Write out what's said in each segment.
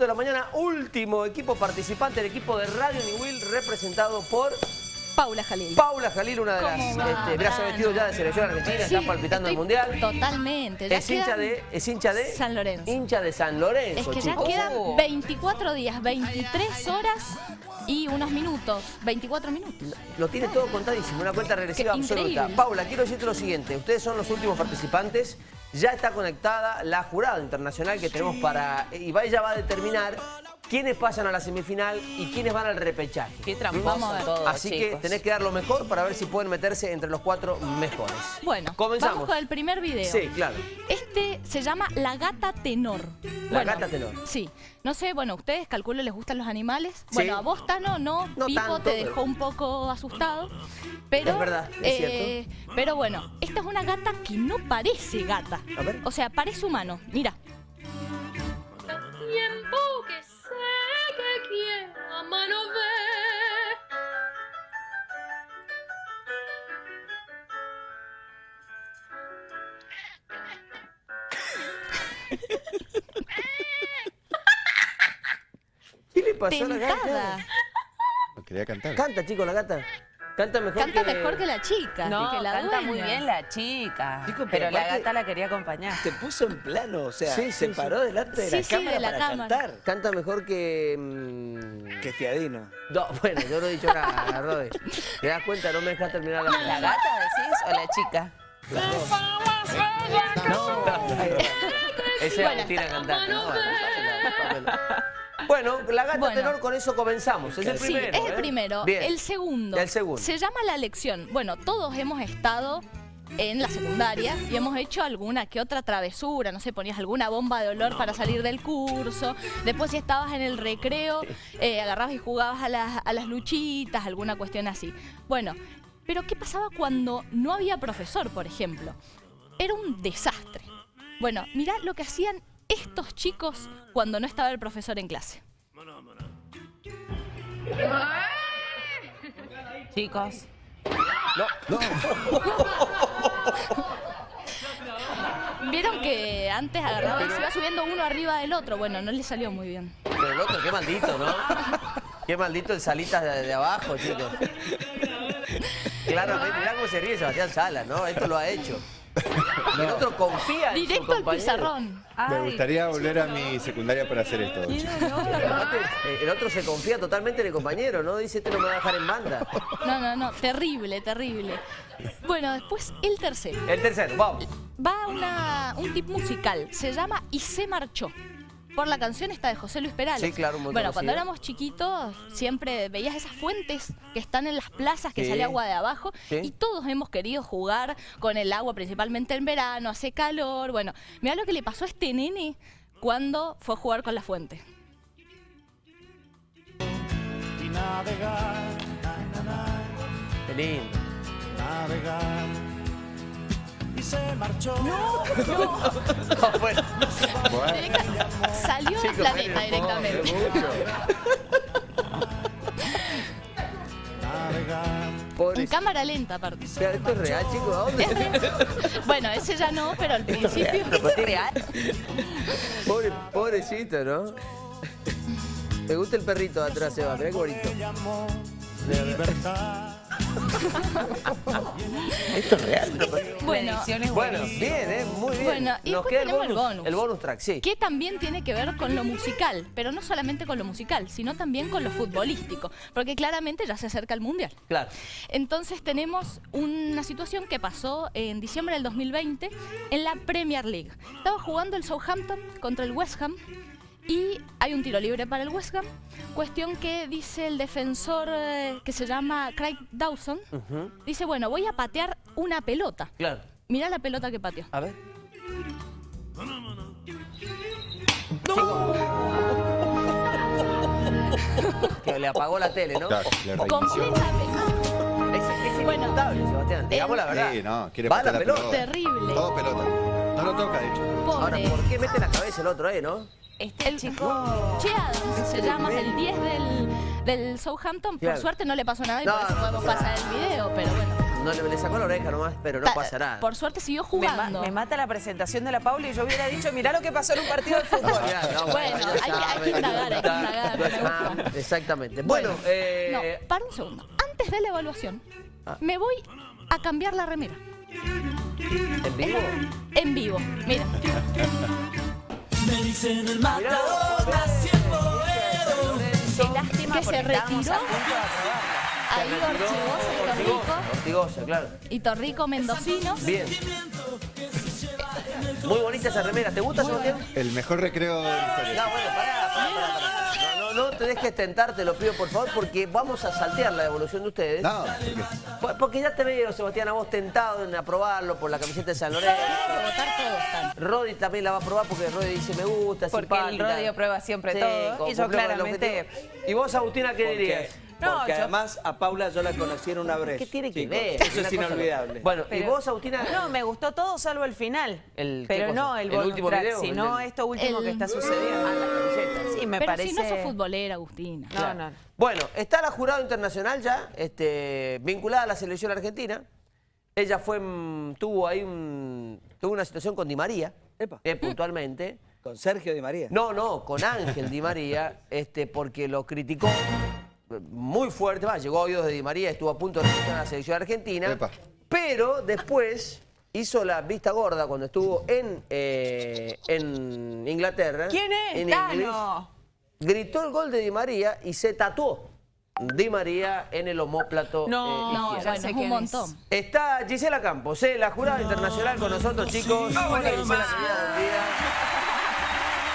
de la mañana, último equipo participante, el equipo de Radio Niwil, representado por Paula Jalil. Paula Jalil, una de las... Este, mirá, se ha vestido ya de selección argentina, Sí, está palpitando el Mundial. Totalmente. Ya Es hincha, de, es hincha de... San Lorenzo. Hincha de San Lorenzo, Es que ya quedan Oh. 24 días, 23 horas y unos minutos. 24 minutos. Lo tiene todo contadísimo, una cuenta regresiva Qué absoluta. increíble. Paula, quiero decirte lo siguiente. Ustedes son los últimos participantes. Ya está conectada la jurada internacional que tenemos para... Y ella va a determinar quiénes pasan a la semifinal y quiénes van al repechaje. Qué tramposo todo, Así que tenés que dar lo mejor para ver si pueden meterse entre los cuatro mejores. Bueno, comenzamos. vamos con el primer video. Sí, claro. Este se llama La Gata Tenor. La Gata Tenor. Sí. No sé, bueno, ustedes calculo les gustan los animales. Sí. Bueno, a vos, Tano, no. No Pipo tanto, te pero- dejó un poco asustado. Pero, Es verdad, es eh, Pero bueno, esta es una gata que no parece gata. A ver. O sea, parece humano. Mira. Pasó a la gata? Quería cantar. Canta, chico, la gata. Canta mejor Canta que... mejor que la chica. No, que la canta dueña. muy bien la chica. Chico, pero pero la gata la quería acompañar. Se puso en plano, o sea, Sí, sí, se sí. paró delante de Sí, la sí, cámara de la para cámara. cantar. Canta mejor que... mm, Que fiadino. No, bueno, yo no he dicho nada, Rode. ¿Te das cuenta? No me dejas terminar la ¿La gata decís o la chica? Ese Bueno, Agustina está- cantante. ¿no? Bueno, pásenla, Bueno, la gata Bueno. tenor, con eso comenzamos. Es el Sí, primero. es el ¿eh? primero. El segundo. El segundo. Se llama La Lección. Bueno, todos hemos estado en la secundaria y hemos hecho alguna que otra travesura, no sé, ponías alguna bomba de olor para salir del curso, después si estabas en el recreo, eh, agarrabas y jugabas a las, a las luchitas, alguna cuestión así. Bueno, pero ¿qué pasaba cuando no había profesor, por ejemplo? Era un desastre. Bueno, mirá lo que hacían estos chicos cuando no estaba el profesor en clase. Chicos. Vieron que antes agarraba y se iba subiendo uno arriba del otro. Bueno, no le salió muy bien. Pero el otro, qué maldito, ¿no? Qué maldito el Salitas de, de abajo, chicos. Claramente, mirá cómo se ríe Sebastián Salas, ¿no? Esto lo ha hecho. El otro confía en su Directo al compañero. pizarrón. Me gustaría volver a mi secundaria para hacer esto. Aparte, eh, el otro se confía totalmente en el compañero, ¿no? Dice, este no me va a dejar en banda. No, no, no. Terrible, terrible. Bueno, después el tercero. El tercero, vamos. Va una, un tip musical. Se llama Y se marchó. Por la canción esta de José Luis Perales. Sí, claro, muy Bueno, cuando éramos chiquitos siempre veías esas fuentes que están en las plazas que Sí. sale agua de abajo Sí. y todos hemos querido jugar con el agua, principalmente en verano, hace calor. Bueno, mira lo que le pasó a este nene cuando fue a jugar con la fuente. y navegar, Qué lindo. navegar. Marchó. No, bueno. Bueno, Directa- salió del planeta directamente. En cámara lenta, aparte. Pero ¿Esto es real, chicos? ¿A dónde? Bueno, ese ya no, pero al principio. ¿Es real? Pobre, pobrecito, ¿no? Me gusta el perrito de atrás, Seba. Mirá qué bonito. Esto es real. Bueno, bien, ¿eh? Muy bien. Bueno, y Nos después queda el tenemos bonus, el bonus. El bonus track, sí. que también tiene que ver con lo musical, pero no solamente con lo musical, sino también con lo futbolístico, porque claramente ya se acerca el Mundial. Claro. Entonces tenemos una situación que pasó en diciembre del 2020 en la Premier League. Estaba jugando el Southampton contra el West Ham y hay un tiro libre para el West Ham. Cuestión que dice el defensor eh, que se llama Craig Dawson. Ujú, Dice, bueno, voy a patear una pelota. Claro. Mira la pelota que pateó. A ver. Que le apagó la tele, ¿no? claro, le. Es, es Bueno, Sebastián. Digamos la verdad. Sí, no, quiere Va patear la pelota. pelota. Terrible. Todo pelota. No lo toca, de hecho. Ahora, Pobre. ¿por qué mete la cabeza el otro ahí, no? Este El chico... Che Adams se llama el 10 del, del Southampton. Claro. Por suerte no le pasó nada y No, por eso no podemos pasa pasar el video, pero bueno. No le, le sacó la oreja nomás, pero no Ta- pasa nada. Por suerte siguió Me, ma- jugando. me mata la presentación de la Paula y yo hubiera dicho, mirá lo que pasó en un partido de fútbol. Ya, no, Bueno, ya hay que- hay sabe, que indagar, hay que indagar, me Ah, gusta. Exactamente. Bueno, eh, No, para un segundo. Antes de la evaluación, Ah. me voy a cambiar la remera. ¿En vivo? En vivo. Mira. Qué lástima porque que se estábamos retiró. a punto de aprobarla. Ahí Ortigosa y Torrico. Ortigosa, claro. Y Torrico Mendocino. Bien. Muy bonita esa remera. ¿Te gusta, Sebastián? El mejor recreo de la historia. No, bueno, pará. No, no, no te dejes tentar, te lo pido por favor, porque vamos a saltear la devolución de ustedes. No, porque Por- Porque ya te veo, Sebastián, a vos tentado en aprobarlo por la camiseta de San Lorenzo. Rodi también la va a aprobar porque Rodi dice me gusta, es Porque el. Rodi aprueba siempre todo, como y yo claramente-. ¿Y vos, Agustina, qué dirías? No, Porque yo- además a Paula yo la conocí en una brecha. ¿Qué tiene que chicos. ver? Eso es inolvidable. Bueno, ¿y Pero- vos, Agustina? No, me gustó todo salvo el final. El- ¿qué pero no el, ¿El último track, video? sino El- esto último el- que está sucediendo. Ah, la camiseta. Sí, me Pero parece. si no sos futbolera, Agustina. No, no. Bueno, está la jurado internacional ya, este, vinculada a la selección argentina. Ella fue, mm, tuvo ahí un, tuvo una situación con Di María, eh, puntualmente. Con Sergio Di María. No, no, con Ángel Di María, este, porque lo criticó eh, muy fuerte, va, llegó a oídos de Di María, estuvo a punto de registrar a la selección argentina, Epa. pero después hizo la vista gorda cuando estuvo en, eh, en Inglaterra. ¿Quién es? En gritó el gol de Di María y se tatuó Di María en el homóplato No, eh, No, ya bueno, sé es un es. montón. Está Gisela Campos, eh, la jurada internacional con nosotros, chicos. Hola, Gisela, querida, buen día.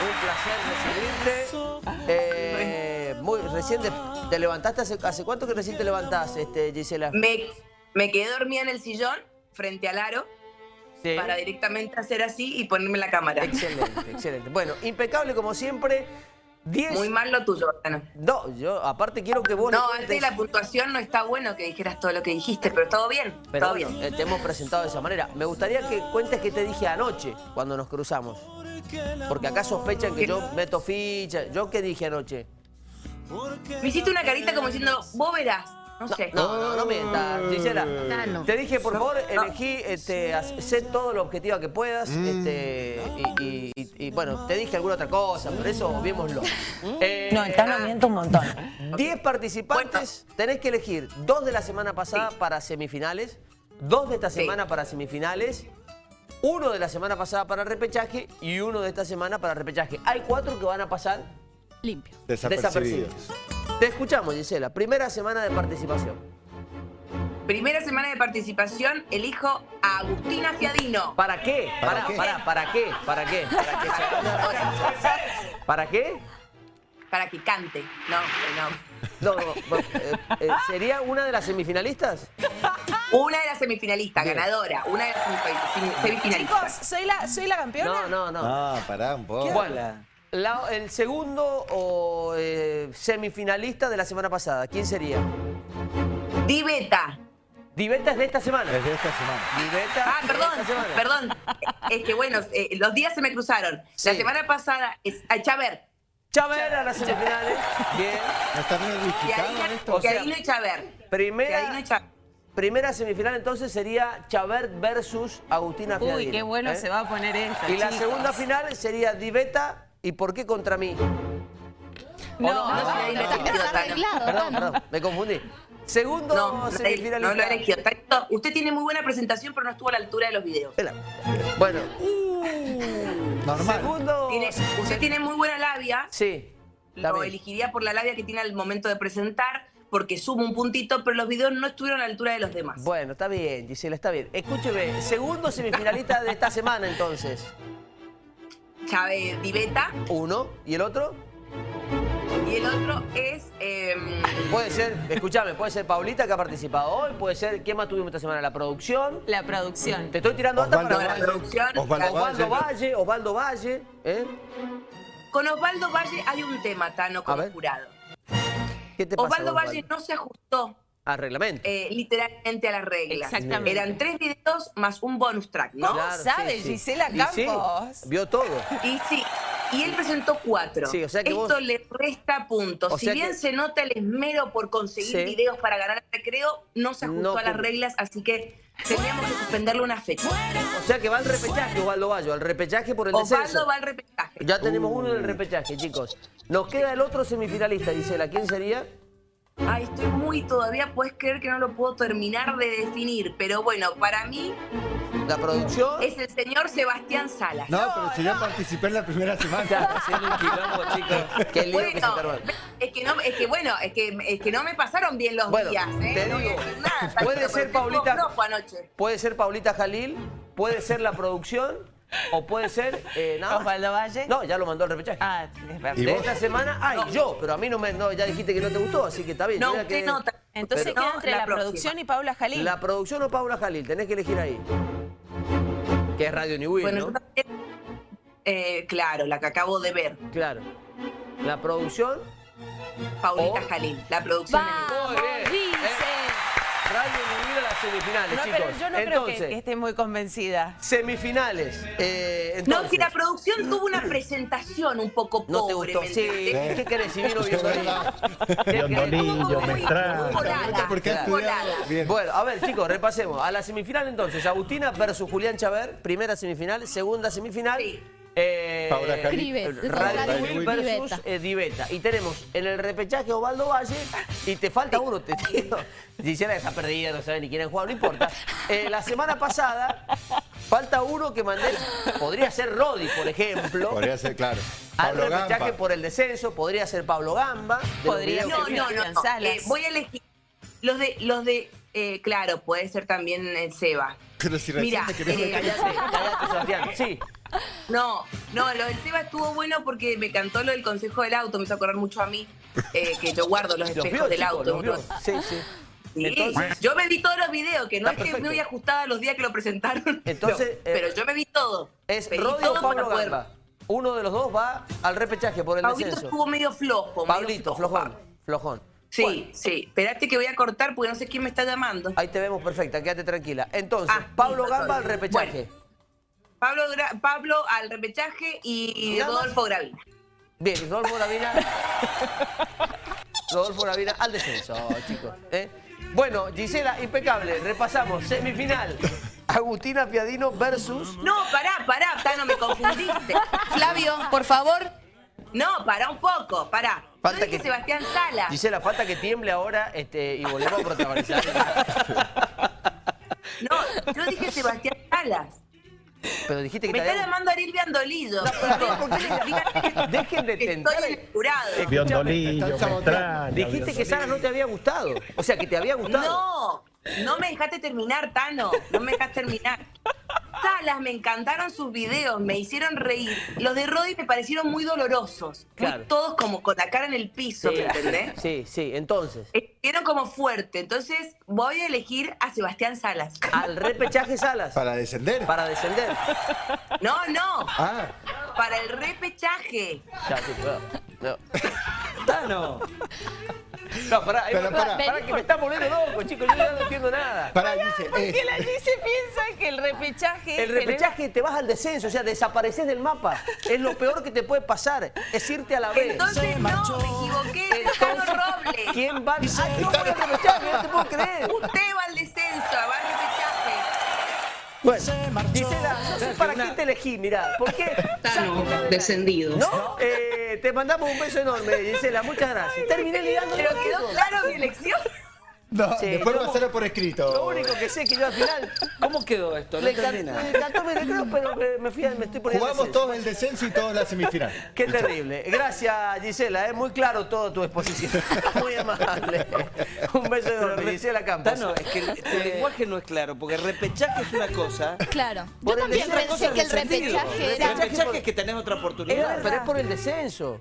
Un placer recibirte. Eh, muy, recién te, te levantaste, hace, ¿hace cuánto que recién te levantás, este, Gisela? Me, me quedé dormida en el sillón frente al aro Sí. para directamente hacer así y ponerme la cámara. Excelente, excelente. Bueno, impecable como siempre. 10. Muy mal lo tuyo, Tano. No, yo aparte quiero que vos No, antes de la puntuación no está bueno que dijeras todo lo que dijiste, pero todo bien, Pero todo bueno, bien. eh, te hemos presentado de esa manera. Me gustaría que cuentes qué te dije anoche cuando nos cruzamos. Porque acá sospechan que yo meto ficha. ¿Yo qué dije anoche? Me hiciste una carita como diciendo, vos verás, no, sé. No, no, no mientas, Gisela. Tano. Te dije, por favor, elegí, este, haz- sé todo lo objetiva que puedas. Este, y, y- y- y, bueno, te dije alguna otra cosa, pero eso obviémoslo. Eh, No, el Tano miente un montón. 10 participantes, tenés que elegir dos de la semana pasada para semifinales, dos de esta Sí. semana para semifinales, uno de la semana pasada para repechaje y uno de esta semana para repechaje. Hay cuatro que van a pasar Limpio. desapercibidos. Te escuchamos, Gisela. Primera semana de participación. Primera semana de participación, elijo a Agustina Fiadino. ¿Para qué? ¿Para ¿Para, qué? para, para qué? ¿Para qué? ¿Para qué? ¿Para qué? Para que cante. No, no. No, no, no, eh, eh, ¿Sería una de las semifinalistas? Una de las semifinalistas, Bien. ganadora. Una de las semifinalistas. Chicos. ¿soy la, ¿soy la campeona? No, no, no. Ah, pará un poco. Bueno, la- el segundo o eh, semifinalista de la semana pasada, ¿quién sería? Diveta. Diveta es de esta semana. Desde esta semana. Diveta Ah, es de perdón, esta semana. perdón. Es que bueno, eh, los días se me cruzaron. Sí. La semana pasada es a Chaver. Chaver a las semifinales. Bien. ¿No está ahí, esto? O sea, que ahí no hay Chaver. Primera, Chaver. primera semifinal entonces sería Chaver versus Agustina Uy, Fiadino. qué bueno ¿eh? se va a poner esto. Y la segunda final sería Diveta ¿Y por qué contra mí? No, no, no, no, Perdón, perdón, me confundí. Segundo no, semifinal. No, no Usted tiene muy buena presentación, pero no estuvo a la altura de los videos. Bueno. Uh. Normal. Segundo. usted tiene muy buena labia. Sí. Lo elegiría por la labia que tiene al momento de presentar porque sumo un puntito, pero los videos no estuvieron a la altura de los demás. Bueno, está bien, Gisela, está bien. Escúcheme, segundo semifinalista de esta semana, entonces. Chávez Diveta Uno. ¿Y el otro? y el otro es em, Puede ser, escúchame, puede ser Paulita que ha participado hoy, puede ser, ¿quién más tuvimos esta semana? La producción. La producción. Te estoy tirando no, para la producción. Osvaldo Osvaldo Valle. Valle, Osvaldo Valle, ¿eh? Con Osvaldo Valle hay un tema, Tano, como jurado. ¿Qué te pasa? Osvaldo Osvaldo? Valle no se ajustó Ah, reglamento. eh, literalmente a las reglas. Exactamente. Eran tres videos más un bonus track, ¿no? ¿Cómo sabe Gisela Y sí, Campos? vio todo. Y sí, y él presentó cuatro. Sí, o sea que Esto vos- le resta puntos. O si bien que- se nota el esmero por conseguir Sí. videos para ganar el recreo, no se ajustó No a las reglas, así que teníamos que suspenderle una fecha. O sea que va al repechaje, Osvaldo Bayo, al repechaje por el Osvaldo descenso. va al repechaje. Ya tenemos uno en el repechaje, chicos. Nos queda el otro semifinalista, Gisela. ¿Quién sería? Ay, estoy muy todavía, puedes creer que no lo puedo terminar de definir, pero bueno, para mí La producción. es el señor Sebastián Salas. No, pero si ya participé en la primera Está semana. haciendo un quilombo, chicos. Qué que se Bueno, arma. es que, no, es que bueno, es que, es que no me pasaron bien los Bueno, días, ¿eh? te digo, nada, puede ser Paulita- anoche. Puede ser Paulita Jalil, puede ser la producción o puede ser. Eh, nada más. Osvaldo Valle. No, ya lo mandó al repechaje. Ah, es verdad. ¿Y de vos? esta semana, ay, yo, pero a mí no me. No, ya dijiste que no te gustó, así que está bien. No, usted no. Entonces Pero- queda No, entre la producción y Paula Jalil. La producción o Paula Jalil, tenés que elegir ahí. Que es Radio New Bueno, ¿no? eh, claro, la que acabo de ver, Claro. La producción. Paulita. Jalil, la producción de ¡Vamos, Muy bien. dice! Radio semifinales, No, chicos. pero yo no creo Entonces, que, que esté muy convencida. semifinales. Eh, No, entonces, si la producción tuvo una presentación un poco No te pobre, gustó. ¿me Sí? ¿qué querés? Si vino Muy- Mestrán. Bueno, a ver, chicos, repasemos. A la semifinal entonces, Agustina versus Julián Chaver, primera semifinal, segunda semifinal. Sí. Eh, Radio Will Will, versus Diveta. eh, Diveta. Y tenemos en el repechaje Osvaldo Valle y te falta uno, te digo. Gisela está perdida, no sabe ni quién es jugar, no importa. Eh, la semana pasada falta uno que mandé, podría ser Rodi, por ejemplo. Podría ser, claro. Al Pablo repechaje por el descenso, podría ser Pablo Gamba. Podría No, no, vi. no. Eh, voy a elegir los de, los de, eh, claro, puede ser también el Seba. Pero si Mira, eh, Cállate, cállate, Sebastián. Sí, No, no, lo del Seba estuvo bueno porque me cantó lo del consejo del auto, me hizo acordar mucho a mí, eh, que yo guardo los los espejos del auto. vio. Sí, sí. Sí, Entonces- yo me vi todos los videos, que no es que perfecto. muy ajustada los días que lo presentaron. Entonces, pero, eh, pero yo me vi todo. Es todo o Pablo. Uno de los dos va al repechaje por el Pablito descenso. estuvo medio flojo. medio Pablito, flojo, flojón, Pablo. flojón. Sí, Bueno, sí. Espérate que voy a cortar porque no sé quién me está llamando. ahí te vemos perfecta, quédate tranquila. Entonces, Ah, Pablo Gamba al repechaje. Pablo, Gra- Pablo al repechaje y. Rodolfo Gravina. Bien, Rodolfo Gravina. Rodolfo Gravina al descenso, chicos. ¿eh? Bueno, Gisela, impecable. Repasamos. Semifinal. Agustina Piadino versus. No, pará, pará, Tano, me confundiste. Flavio, por favor. No, pará un poco, pará. Falta Yo dije que- Sebastián Sala. Gisela, falta que tiemble ahora este, y volvemos a protagonizar. No, yo dije Sebastián Salas. Pero dijiste que Me te está había- llamando Ariel Biandolillo. ¿por qué le- Dejen de tentar. Estoy en el jurado. Biondolillo, Están saboteando. Mestrán. Dijiste que Sara no te había gustado. O sea, que te había gustado. No, no me dejaste terminar, Tano. No me dejaste terminar. Salas, me encantaron sus videos, me hicieron reír. Los de Roddy me parecieron muy dolorosos. Muy Claro. todos como con la cara en el piso, Sí, ¿me entendés? Sí, sí, entonces. Estuvieron como fuerte. Entonces voy a elegir a Sebastián Salas. Al repechaje Salas. Para descender. Para descender. No, no. Ah, Para el repechaje. Ya, sí, claro. No. Tano. No, pará, Pero pará, pará. pará, que me está volviendo loco, chicos. Yo ya no entiendo nada. para, dice. ¿Por qué la Gise piensa que el repechaje... El repechaje te vas al descenso, o sea, desapareces del mapa. Es lo peor que te puede pasar, es irte a la B. Entonces, no, me equivoqué. Tano Robles. ¿Quién va? ¡Ay, no voy al repechaje! No te puedo creer. Usted va al descenso, va al repechaje. Bueno, Gisela, no sé para qué te elegí, mirá. ¿Por qué? descendido. ¿No? Eh, te mandamos un beso enorme, Gisela. Muchas gracias. Terminé ligando Pero quedó claro mi elección. No, Sí, después pasarlo por escrito. Lo único que sé es que yo al final ¿Cómo quedó esto? No le entendí encantó, nada. me encantó mi recreo, pero me, me fui a- me estoy poniendo Jugamos todos el descenso y todos la semifinal. Qué terrible. Gracias, Gisela. Es muy claro toda tu exposición. Muy amable. Un beso enorme, Gisela Campos. Tano, es que el, el lenguaje no es claro, porque repechaje es una cosa. Claro. Yo el también pensé que el repechaje El era... repechaje es que tenés otra Es oportunidad. verdad, pero es por el descenso.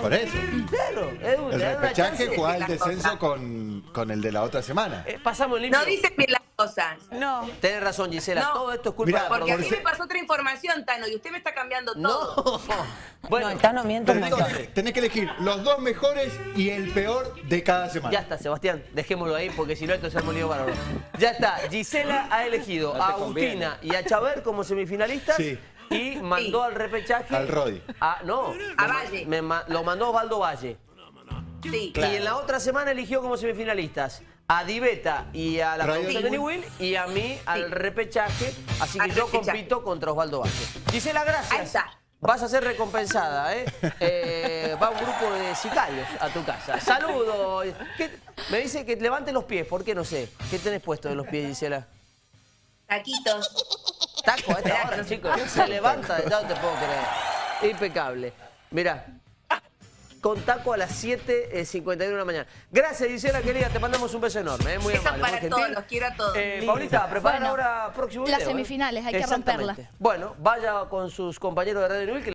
Por eso. Claro, El repechaje jugaba el descenso con, con el de la otra semana. Eh, pasamos limpio. No dicen bien las cosas. No. Tenés razón, Gisela. No. Todo esto es culpa Mirá, de la Porque a mí me pasó otra información, Tano, y usted me está cambiando todo. No. Bueno, no, el Tano miente entonces, tenés que elegir los dos mejores y el peor de cada semana. ya está, Sebastián. Dejémoslo ahí porque si no esto se ha lío bárbaro. Ya está. Gisela ha elegido No a Agustina conviene. y a Chaver como semifinalistas. Sí. Y mandó al repechaje... Al Rodi. a- no, A Valle. me lo mandó Osvaldo Valle. Sí. Y en la otra semana eligió como semifinalistas a Diveta y a la producción de Newell. Newell y a mí al repechaje. Así que Al yo repechaje. compito contra Osvaldo Valle. Gisela, gracias. Ahí está. Vas a ser recompensada, ¿eh? Eh, Va un grupo de sicarios a tu casa. Saludos. ¿Qué- Me dice que levante los pies, ¿por qué no sé? ¿Qué tenés puesto en los pies, Gisela? Taquitos. Taco a esta hora, chicos. Se levanta de no te puedo creer. Impecable. Mirá. Con taco a las 7.51 de la mañana. Gracias, Gisela, querida. Te mandamos un beso enorme. ¿eh? Muy Besos amable. para todos, los quiero a todos. Eh, Paulita, prepara Bueno, ahora próximo las video, ¿eh? semifinales, hay que Exactamente. romperla. Bueno, vaya con sus compañeros de Radio que